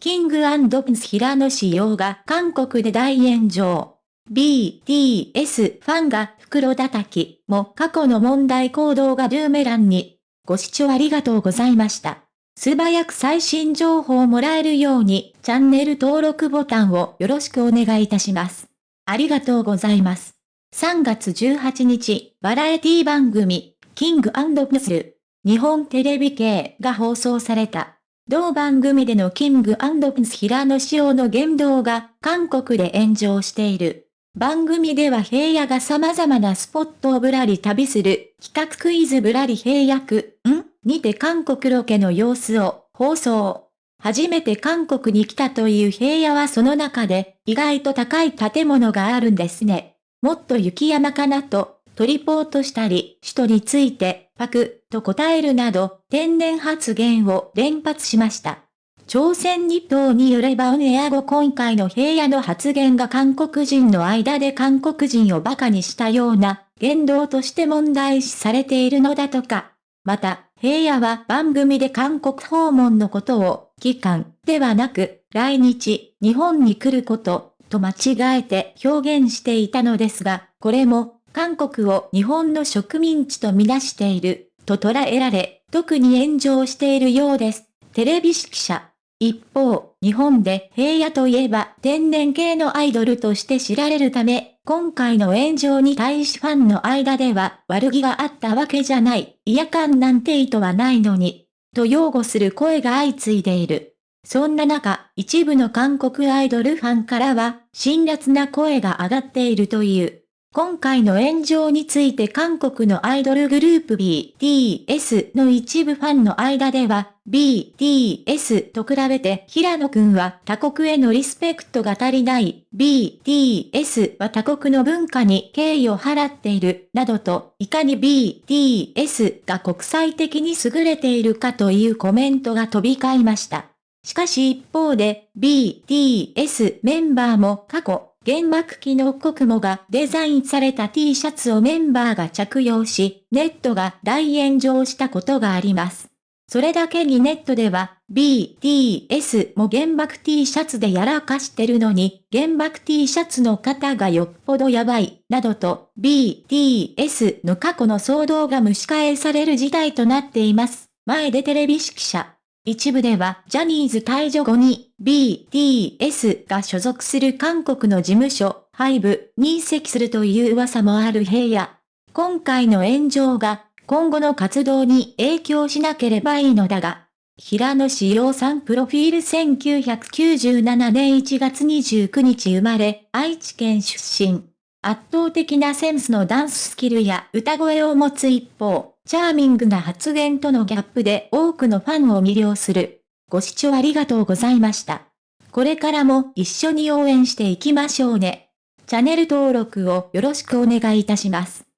キングプンス平野仕様が韓国で大炎上。BTS ファンが袋叩きも過去の問題行動がブーメランに。ご視聴ありがとうございました。素早く最新情報をもらえるようにチャンネル登録ボタンをよろしくお願いいたします。ありがとうございます。3月18日、バラエティ番組、キングアンドプスル、日本テレビ系が放送された。同番組でのキングプス平野紫耀の言動が韓国で炎上している。番組では平野が様々なスポットをぶらり旅する企画クイズぶらり平野区、ん？にて韓国ロケの様子を放送。初めて韓国に来たという平野はその中で意外と高い建物があるんですね。もっと雪山かなと、トリポートしたり、首都について、パク、と答えるなど、天然発言を連発しました。朝鮮日報によればオンエア後今回の平野の発言が韓国人の間で韓国人を馬鹿にしたような言動として問題視されているのだとか。また、平野は番組で韓国訪問のことを、期間ではなく、来日、日本に来ること、と間違えて表現していたのですが、これも、韓国を日本の植民地とみなしている、と捉えられ、特に炎上しているようです。テレビ指揮者。一方、日本で平野といえば天然系のアイドルとして知られるため、今回の炎上に対しファンの間では悪気があったわけじゃない、嫌感なんて意図はないのに、と擁護する声が相次いでいる。そんな中、一部の韓国アイドルファンからは、辛辣な声が上がっているという。今回の炎上について韓国のアイドルグループ BTS の一部ファンの間では、BTS と比べて平野くんは他国へのリスペクトが足りない、BTS は他国の文化に敬意を払っている、などと、いかに BTS が国際的に優れているかというコメントが飛び交いました。しかし一方で、BTS メンバーも過去、原爆機の国母がデザインされた T シャツをメンバーが着用し、ネットが大炎上したことがあります。それだけにネットでは、BTS も原爆 T シャツでやらかしてるのに、原爆 T シャツの方がよっぽどやばい、などと、BTS の過去の騒動が蒸し返される事態となっています。前でテレビ指揮者。一部ではジャニーズ退場後に BTS が所属する韓国の事務所、ハイブに移籍するという噂もある平野。今回の炎上が今後の活動に影響しなければいいのだが、平野志陽さんプロフィール1997年1月29日生まれ、愛知県出身。圧倒的なセンスのダンススキルや歌声を持つ一方、チャーミングな発言とのギャップで多くのファンを魅了する。ご視聴ありがとうございました。これからも一緒に応援していきましょうね。チャンネル登録をよろしくお願いいたします。